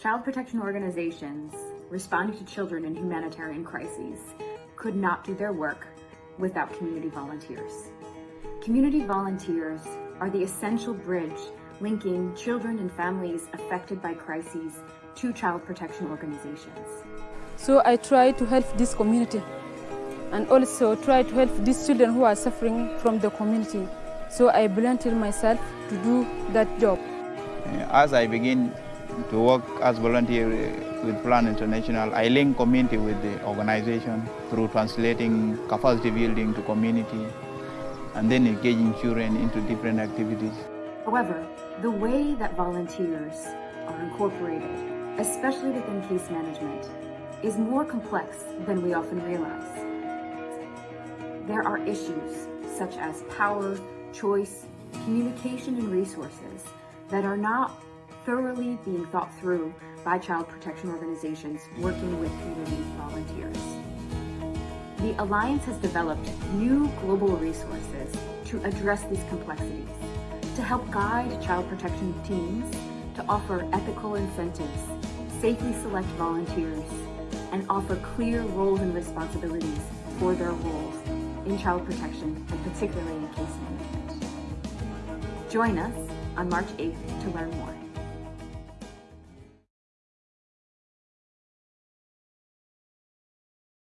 Child protection organizations responding to children in humanitarian crises could not do their work without community volunteers. Community volunteers are the essential bridge linking children and families affected by crises to child protection organizations. So I try to help this community and also try to help these children who are suffering from the community. So I volunteer myself to do that job. As I begin to work as volunteer with Plan International, I link community with the organization through translating capacity building to community and then engaging children into different activities. However, the way that volunteers are incorporated, especially within case management, is more complex than we often realize. There are issues such as power, choice, communication, and resources that are not thoroughly being thought through by child protection organizations working with community volunteers. The Alliance has developed new global resources to address these complexities, to help guide child protection teams to offer ethical incentives, safely select volunteers, and offer clear roles and responsibilities for their roles in child protection and particularly in case management. Join us on March 8th to learn more.